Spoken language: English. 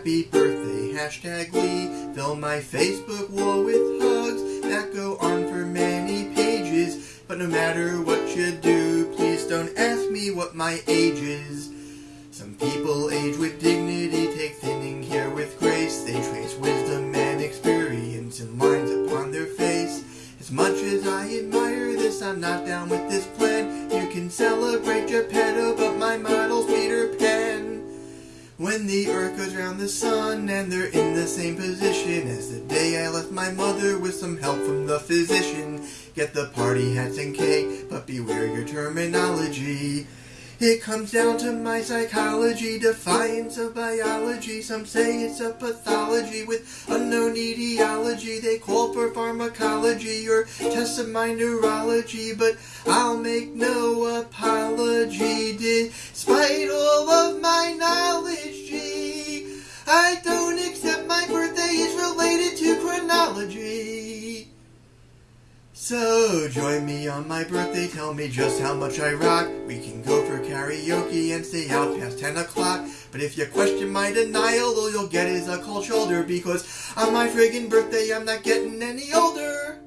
happy birthday, hashtag we. Fill my Facebook wall with hugs that go on for many pages. But no matter what you do, please don't ask me what my age is. Some people age with dignity, take thinning care with grace. They trace wisdom and experience in lines upon their face. As much as I admire this, I'm not down with this plan. You can celebrate Geppetto, but my model's. When the earth goes round the sun and they're in the same position as the day I left my mother with some help from the physician. Get the party hats and cake, but beware your terminology. It comes down to my psychology, defiance of biology. Some say it's a pathology with unknown etiology. They call for pharmacology or tests of my neurology, but I'll make no apology. So join me on my birthday, tell me just how much I rock. We can go for karaoke and stay out past 10 o'clock. But if you question my denial, all you'll get is a cold shoulder because on my friggin' birthday I'm not getting any older.